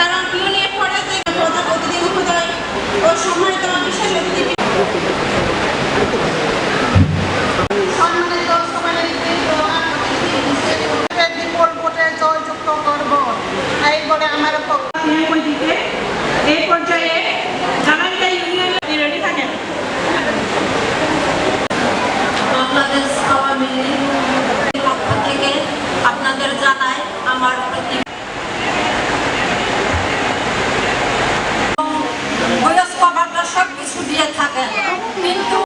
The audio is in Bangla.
কারণ পিওনিয়ার পরে যে কথা প্রতিদিন মহোদয় ও সম্মানিত বিশেষ অতিথি সম্মানিত সভাপতিবৃন্দ, অতিথি, বিপুল ভোটে জয়যুক্ত করব এই বলে আমার দিকে এই পর্যায়ে জানাইটা ইউনিয়নে রেডি থাকেন? বাংলাদেশ Apa.